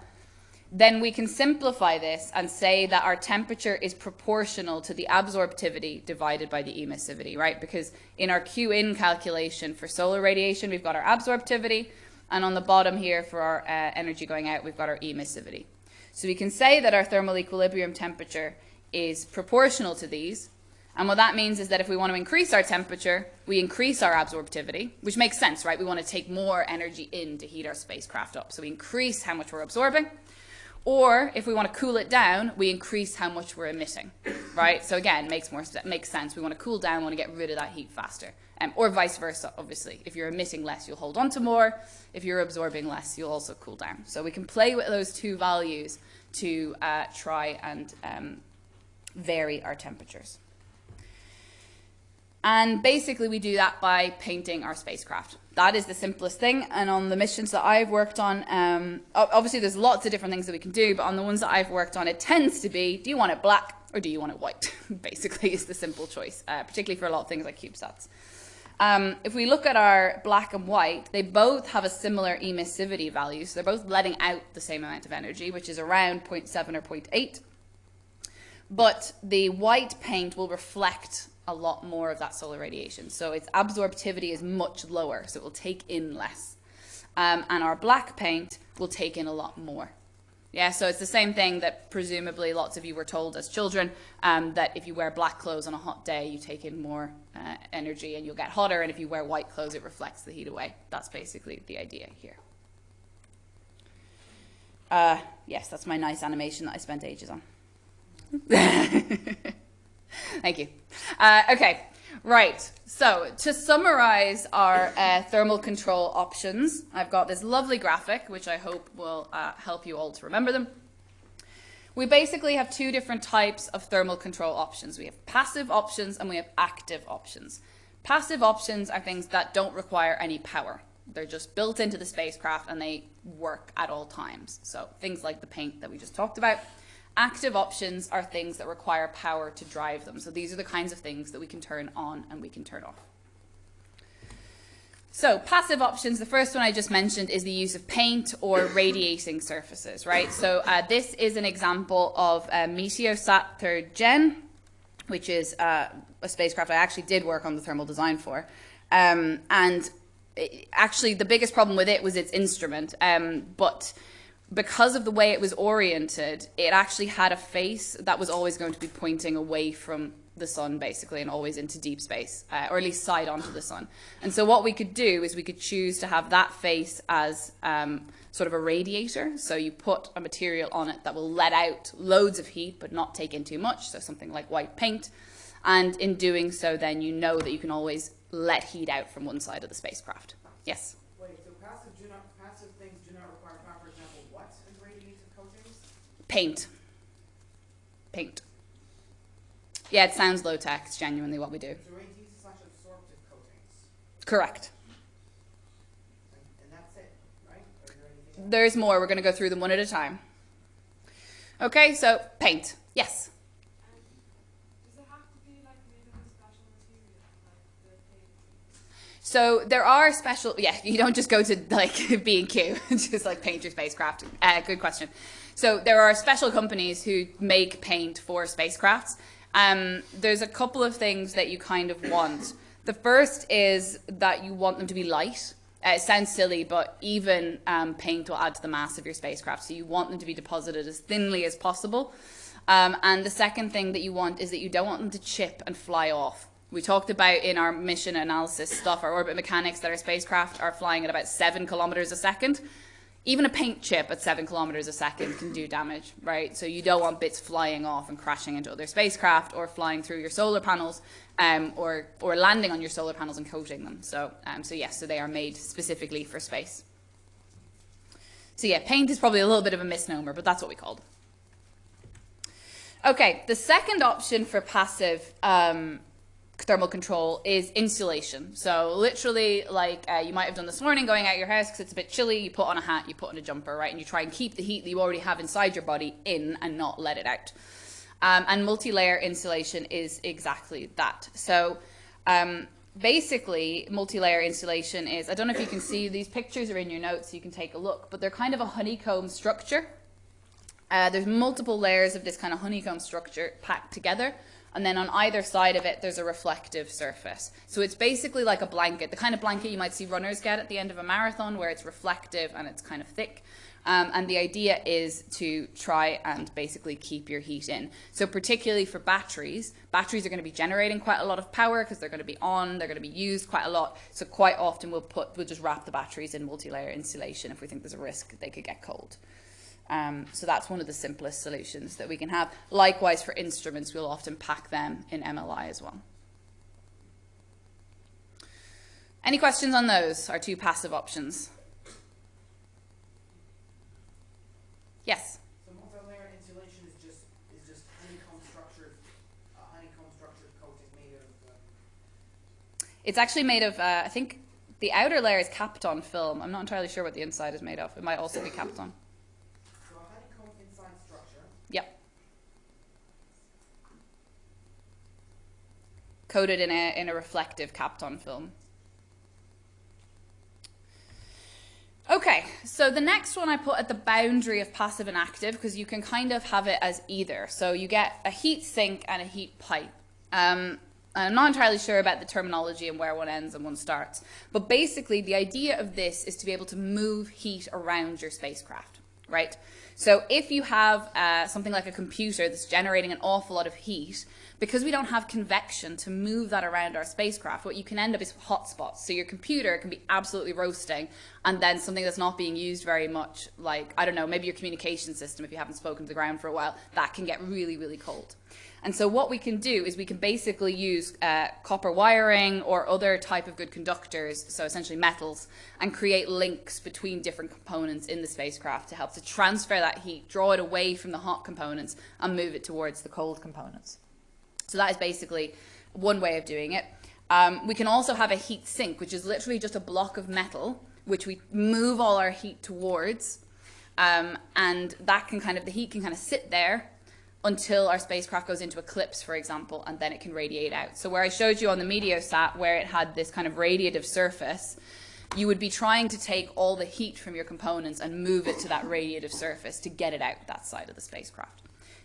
then we can simplify this and say that our temperature is proportional to the absorptivity divided by the emissivity, right? Because in our Q in calculation for solar radiation, we've got our absorptivity, and on the bottom here for our uh, energy going out, we've got our emissivity. So we can say that our thermal equilibrium temperature is proportional to these. And what that means is that if we want to increase our temperature, we increase our absorptivity, which makes sense, right? We want to take more energy in to heat our spacecraft up. So we increase how much we're absorbing. Or if we want to cool it down, we increase how much we're emitting, right? So again, makes more makes sense. We want to cool down, we want to get rid of that heat faster um, or vice versa, obviously. If you're emitting less, you'll hold on to more. If you're absorbing less, you'll also cool down. So we can play with those two values to uh, try and um, vary our temperatures. And basically, we do that by painting our spacecraft. That is the simplest thing. And on the missions that I've worked on, um, obviously there's lots of different things that we can do, but on the ones that I've worked on, it tends to be, do you want it black or do you want it white? (laughs) basically is the simple choice, uh, particularly for a lot of things like CubeSats. Um, if we look at our black and white, they both have a similar emissivity value. So they're both letting out the same amount of energy, which is around 0.7 or 0.8. But the white paint will reflect a lot more of that solar radiation. So its absorptivity is much lower, so it will take in less. Um, and our black paint will take in a lot more. Yeah, so it's the same thing that presumably lots of you were told as children, um, that if you wear black clothes on a hot day, you take in more uh, energy and you'll get hotter, and if you wear white clothes, it reflects the heat away. That's basically the idea here. Uh, yes, that's my nice animation that I spent ages on. (laughs) Thank you. Uh, okay, Right, so to summarize our uh, thermal control options, I've got this lovely graphic, which I hope will uh, help you all to remember them. We basically have two different types of thermal control options. We have passive options and we have active options. Passive options are things that don't require any power. They're just built into the spacecraft and they work at all times. So things like the paint that we just talked about. Active options are things that require power to drive them. So these are the kinds of things that we can turn on and we can turn off. So passive options, the first one I just mentioned is the use of paint or radiating surfaces, right? So uh, this is an example of a Meteosat 3rd Gen, which is uh, a spacecraft I actually did work on the thermal design for. Um, and it, actually the biggest problem with it was its instrument, um, but because of the way it was oriented, it actually had a face that was always going to be pointing away from the sun, basically, and always into deep space, uh, or at least side onto the sun. And so what we could do is we could choose to have that face as um, sort of a radiator. So you put a material on it that will let out loads of heat, but not take in too much. So something like white paint. And in doing so, then you know that you can always let heat out from one side of the spacecraft. Yes? Paint. Paint. Yeah, it sounds low tech. It's genuinely what we do. Correct. And, and that's it, right? Or is there anything else? There's more. We're going to go through them one at a time. Okay, so paint. Yes. Does it have to be like made of a special material, like the paint? So there are special. Yeah, you don't just go to like (laughs) B and Q, (laughs) just like paint your spacecraft. Uh, good question. So there are special companies who make paint for spacecrafts. Um, there's a couple of things that you kind of want. The first is that you want them to be light. Uh, it sounds silly, but even um, paint will add to the mass of your spacecraft. So you want them to be deposited as thinly as possible. Um, and the second thing that you want is that you don't want them to chip and fly off. We talked about in our mission analysis stuff, our orbit mechanics, that our spacecraft are flying at about seven kilometers a second. Even a paint chip at seven kilometers a second can do damage, right? So you don't want bits flying off and crashing into other spacecraft or flying through your solar panels um, or, or landing on your solar panels and coating them. So, um, so yes, so they are made specifically for space. So yeah, paint is probably a little bit of a misnomer, but that's what we called. Okay, the second option for passive um, thermal control is insulation. So literally, like uh, you might have done this morning, going out your house because it's a bit chilly, you put on a hat, you put on a jumper, right, and you try and keep the heat that you already have inside your body in and not let it out. Um, and multi-layer insulation is exactly that. So um, basically, multi-layer insulation is, I don't know if you can see, these pictures are in your notes, so you can take a look, but they're kind of a honeycomb structure. Uh, there's multiple layers of this kind of honeycomb structure packed together. And then on either side of it, there's a reflective surface. So it's basically like a blanket, the kind of blanket you might see runners get at the end of a marathon where it's reflective and it's kind of thick. Um, and the idea is to try and basically keep your heat in. So particularly for batteries, batteries are going to be generating quite a lot of power because they're going to be on, they're going to be used quite a lot. So quite often we'll put, we'll just wrap the batteries in multi-layer insulation if we think there's a risk they could get cold. Um, so that's one of the simplest solutions that we can have. Likewise, for instruments, we'll often pack them in MLI as well. Any questions on those, our two passive options? Yes? So multi-layer insulation is just, is just honeycomb structured, a honeycomb structured coating made of, uh, It's actually made of, uh, I think the outer layer is Kapton film. I'm not entirely sure what the inside is made of. It might also be Kapton. so a honeycomb inside structure. Yep. Coated in a, in a reflective Kapton film. Okay, so the next one I put at the boundary of passive and active because you can kind of have it as either. So you get a heat sink and a heat pipe. Um, I'm not entirely sure about the terminology and where one ends and one starts. But basically, the idea of this is to be able to move heat around your spacecraft, right? So if you have uh, something like a computer that's generating an awful lot of heat, because we don't have convection to move that around our spacecraft, what you can end up is hotspots. So your computer can be absolutely roasting, and then something that's not being used very much, like, I don't know, maybe your communication system, if you haven't spoken to the ground for a while, that can get really, really cold. And so what we can do is we can basically use uh, copper wiring or other type of good conductors, so essentially metals, and create links between different components in the spacecraft to help to transfer that heat, draw it away from the hot components, and move it towards the cold components. So that is basically one way of doing it. Um, we can also have a heat sink, which is literally just a block of metal, which we move all our heat towards. Um, and that can kind of, the heat can kind of sit there until our spacecraft goes into eclipse, for example, and then it can radiate out. So where I showed you on the Meteosat, where it had this kind of radiative surface, you would be trying to take all the heat from your components and move it to that radiative surface to get it out that side of the spacecraft.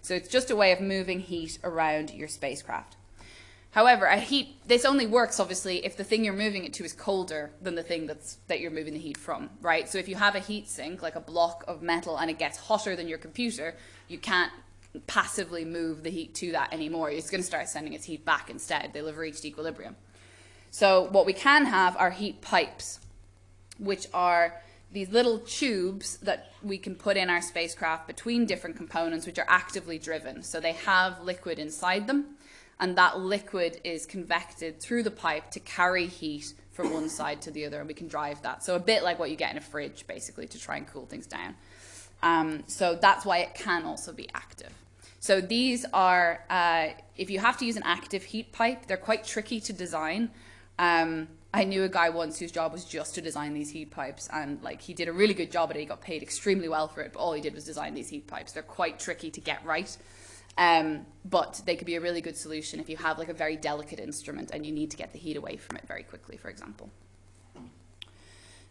So it's just a way of moving heat around your spacecraft. However, a heat this only works obviously if the thing you're moving it to is colder than the thing that's that you're moving the heat from, right? So if you have a heat sink like a block of metal and it gets hotter than your computer, you can't passively move the heat to that anymore. It's going to start sending its heat back instead. They'll have reached equilibrium. So what we can have are heat pipes, which are these little tubes that we can put in our spacecraft between different components which are actively driven. So they have liquid inside them and that liquid is convected through the pipe to carry heat from one side to the other and we can drive that. So a bit like what you get in a fridge basically to try and cool things down. Um, so that's why it can also be active. So these are, uh, if you have to use an active heat pipe, they're quite tricky to design. Um, I knew a guy once whose job was just to design these heat pipes, and like he did a really good job at it. He got paid extremely well for it, but all he did was design these heat pipes. They're quite tricky to get right, um, but they could be a really good solution if you have like a very delicate instrument and you need to get the heat away from it very quickly, for example.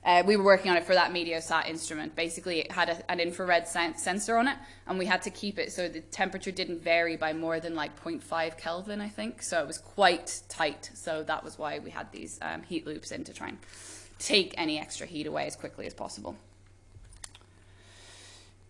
Uh, we were working on it for that Meteosat instrument. Basically, it had a, an infrared sen sensor on it, and we had to keep it so the temperature didn't vary by more than like 0.5 Kelvin, I think. So it was quite tight. So that was why we had these um, heat loops in to try and take any extra heat away as quickly as possible.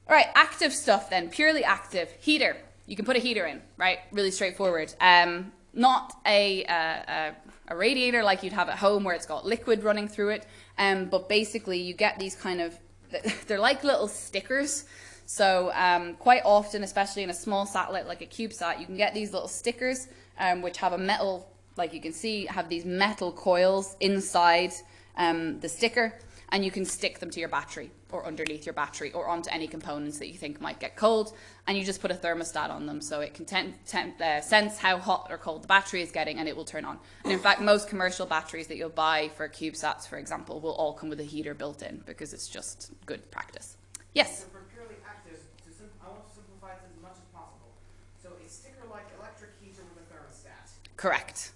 All right, active stuff then, purely active. Heater. You can put a heater in, right? Really straightforward. Um, not a, uh, a, a radiator like you'd have at home where it's got liquid running through it. Um, but basically, you get these kind of, (laughs) they're like little stickers. So um, quite often, especially in a small satellite like a CubeSat, you can get these little stickers um, which have a metal, like you can see, have these metal coils inside um, the sticker and you can stick them to your battery or underneath your battery or onto any components that you think might get cold and you just put a thermostat on them so it can uh, sense how hot or cold the battery is getting and it will turn on. And in fact, most commercial batteries that you'll buy for CubeSats, for example, will all come with a heater built in because it's just good practice. Yes? So for purely active, to sim- I want to simplify it as much as possible. So a sticker-like electric heater with a thermostat. Correct.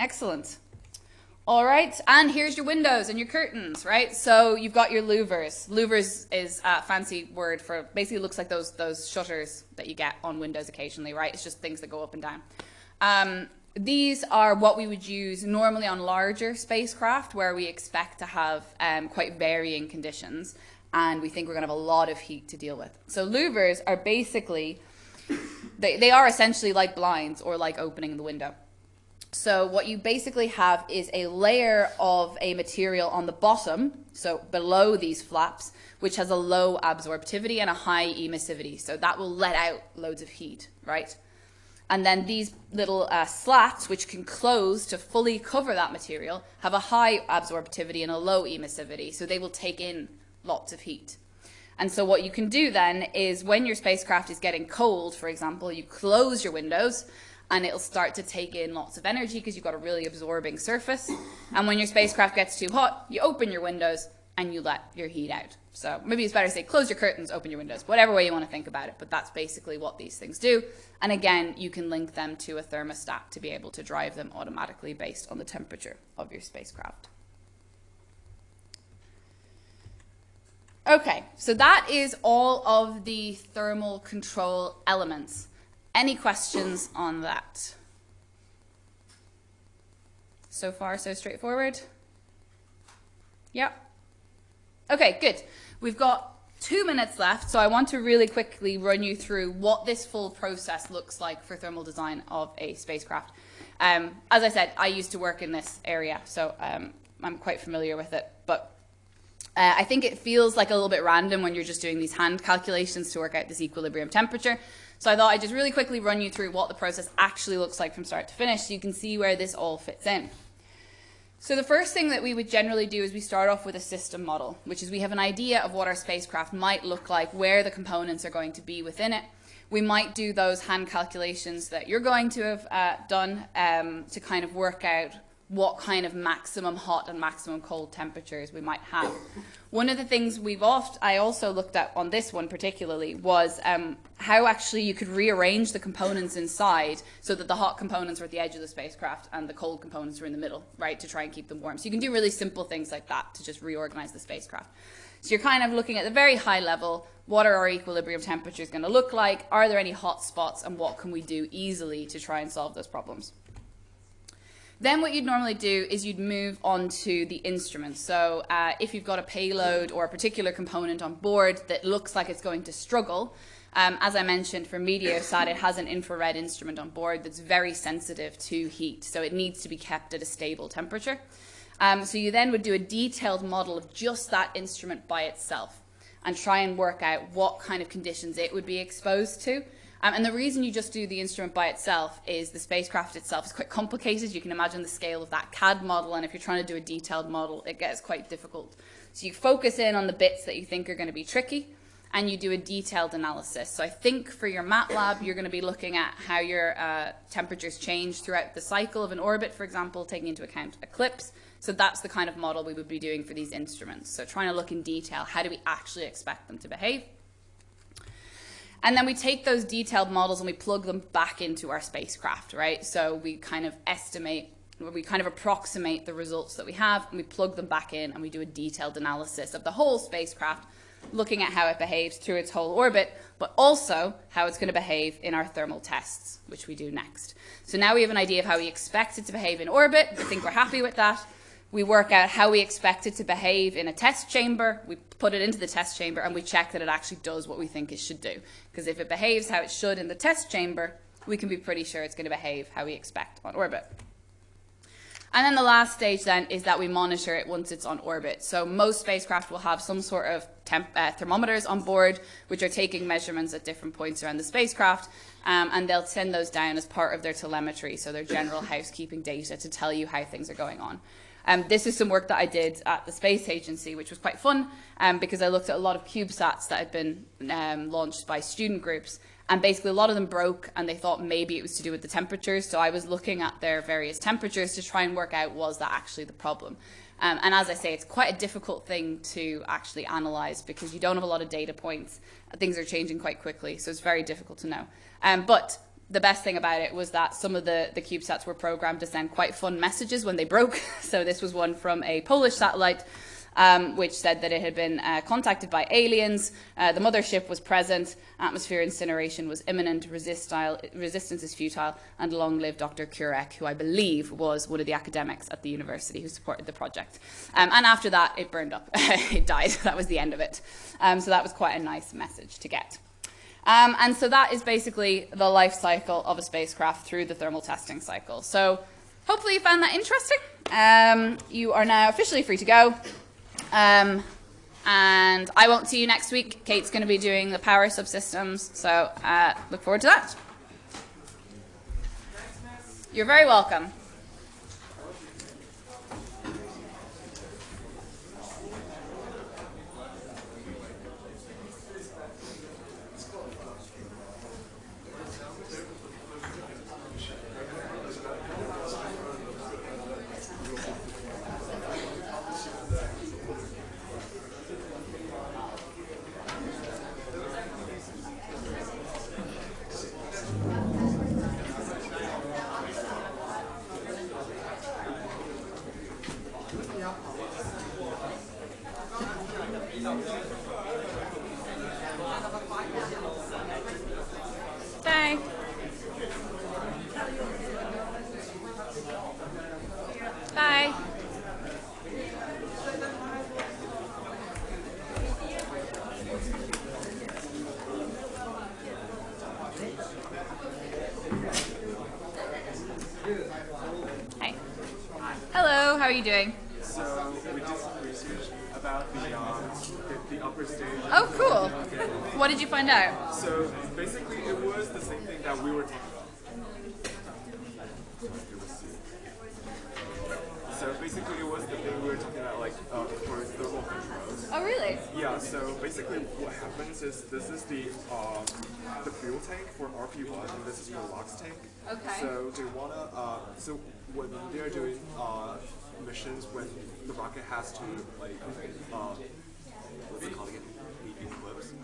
Excellent. All right, and here's your windows and your curtains, right? So you've got your louvers. Louvers is a fancy word for basically looks like those those shutters that you get on windows occasionally, right? It's just things that go up and down. Um, these are what we would use normally on larger spacecraft where we expect to have um, quite varying conditions and we think we're going to have a lot of heat to deal with. So louvers are basically, they, they are essentially like blinds or like opening the window. So what you basically have is a layer of a material on the bottom, so below these flaps, which has a low absorptivity and a high emissivity. So that will let out loads of heat, right? And then these little uh, slats, which can close to fully cover that material, have a high absorptivity and a low emissivity. So they will take in lots of heat. And so what you can do then is when your spacecraft is getting cold, for example, you close your windows and it'll start to take in lots of energy because you've got a really absorbing surface. And when your spacecraft gets too hot, you open your windows and you let your heat out. So maybe it's better to say close your curtains, open your windows, whatever way you want to think about it. But that's basically what these things do. And again, you can link them to a thermostat to be able to drive them automatically based on the temperature of your spacecraft. Okay, so that is all of the thermal control elements. Any questions on that? So far, so straightforward? Yep. Okay, good. We've got two minutes left, so I want to really quickly run you through what this full process looks like for thermal design of a spacecraft. Um, as I said, I used to work in this area, so um, I'm quite familiar with it, but uh, I think it feels like a little bit random when you're just doing these hand calculations to work out this equilibrium temperature. So I thought I'd just really quickly run you through what the process actually looks like from start to finish so you can see where this all fits in. So the first thing that we would generally do is we start off with a system model, which is we have an idea of what our spacecraft might look like, where the components are going to be within it. We might do those hand calculations that you're going to have uh, done um, to kind of work out what kind of maximum hot and maximum cold temperatures we might have. One of the things we've oft I also looked at on this one particularly was um, how actually you could rearrange the components inside so that the hot components were at the edge of the spacecraft and the cold components were in the middle, right, to try and keep them warm. So you can do really simple things like that to just reorganize the spacecraft. So you're kind of looking at the very high level, what are our equilibrium temperatures going to look like? Are there any hot spots? And what can we do easily to try and solve those problems? Then what you'd normally do is you'd move on to the instrument. So uh, if you've got a payload or a particular component on board that looks like it's going to struggle, um, as I mentioned, for Meteosat, it has an infrared instrument on board that's very sensitive to heat, so it needs to be kept at a stable temperature. Um, so you then would do a detailed model of just that instrument by itself and try and work out what kind of conditions it would be exposed to um, and the reason you just do the instrument by itself is the spacecraft itself is quite complicated. You can imagine the scale of that CAD model, and if you're trying to do a detailed model, it gets quite difficult. So you focus in on the bits that you think are going to be tricky, and you do a detailed analysis. So I think for your MATLAB, you're going to be looking at how your uh, temperatures change throughout the cycle of an orbit, for example, taking into account eclipse. So that's the kind of model we would be doing for these instruments. So trying to look in detail, how do we actually expect them to behave? And then we take those detailed models and we plug them back into our spacecraft, right? So we kind of estimate, we kind of approximate the results that we have and we plug them back in and we do a detailed analysis of the whole spacecraft looking at how it behaves through its whole orbit, but also how it's going to behave in our thermal tests, which we do next. So now we have an idea of how we expect it to behave in orbit. I think we're happy with that. We work out how we expect it to behave in a test chamber. We put it into the test chamber and we check that it actually does what we think it should do. Because if it behaves how it should in the test chamber, we can be pretty sure it's going to behave how we expect on orbit. And then the last stage then is that we monitor it once it's on orbit. So most spacecraft will have some sort of uh, thermometers on board, which are taking measurements at different points around the spacecraft, um, and they'll send those down as part of their telemetry, so their general housekeeping data to tell you how things are going on. Um, this is some work that I did at the Space Agency, which was quite fun um, because I looked at a lot of CubeSats that had been um, launched by student groups and basically a lot of them broke and they thought maybe it was to do with the temperatures. So I was looking at their various temperatures to try and work out was that actually the problem. Um, and as I say, it's quite a difficult thing to actually analyze because you don't have a lot of data points. Things are changing quite quickly, so it's very difficult to know. Um, but the best thing about it was that some of the, the CubeSats were programmed to send quite fun messages when they broke. (laughs) so this was one from a Polish satellite um, which said that it had been uh, contacted by aliens, uh, the mothership was present, atmosphere incineration was imminent, resistance is futile, and long live Dr. Kurek, who I believe was one of the academics at the university who supported the project. Um, and after that, it burned up. (laughs) it died. (laughs) That was the end of it. Um, so that was quite a nice message to get. Um, and so that is basically the life cycle of a spacecraft through the thermal testing cycle. So hopefully you found that interesting. Um, you are now officially free to go. Um, and I won't see you next week. Kate's going to be doing the power subsystems, so uh, look forward to that. You're very welcome. Are you doing? So we did some research about the, uh, the, the upper stage. Oh, cool. What did you find out? So basically, it was the same thing that we were talking about. So basically, it was the thing we were talking about, like uh, for thermal controls. Oh, really? Yeah. So basically, what happens is this is the uh, the fuel tank for RP1, and this is your LOX tank. Okay. So they wanna. Uh, so what they're doing. Uh, missions when the rocket has to like uh, what's it called again?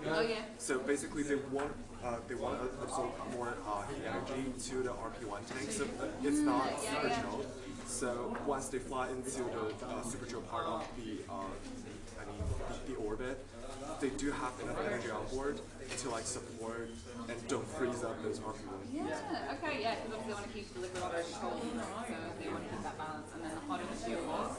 Oh yeah. So basically, they want uh, they want to absorb more uh, heat energy to the RP1 tank, so it's not super chilled. So once they fly into the uh, super chill part of the uh, I mean the, the orbit, they do have enough energy on board to like support and don't freeze up those RP1. Yeah, okay, yeah, because obviously they want to keep the liquid water cold, so they want to keep that balance, and then the hotter the fuel is.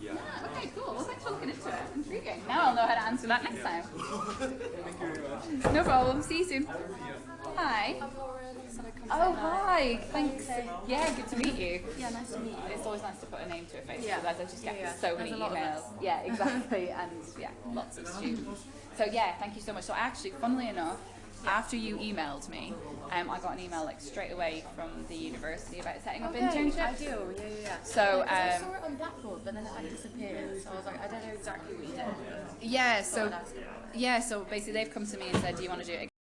Yeah. yeah. Okay, cool. Well, thanks for looking into it. Intriguing. Now I'll know how to answer that next time. (laughs) Thank you very much. No problem. See you soon. Hi. Oh, hi. Thanks. Yeah, good to meet you. Yeah, nice to meet you. It's always nice to put a name to a face Yeah. because I just get Yeah, yeah. so many There's emails. Yeah, exactly. (laughs) and yeah, lots of students. So yeah, thank you so much. So actually, funnily enough, after you emailed me, um, I got an email like straight away from the university about setting up Okay, internships. I do, yeah, yeah, yeah. So, I um, saw it on Blackboard, but then it like disappeared. So I was like, I don't know exactly what you did. Yeah, so I'd ask you. yeah, so basically they've come to me and said, "Do you want to do it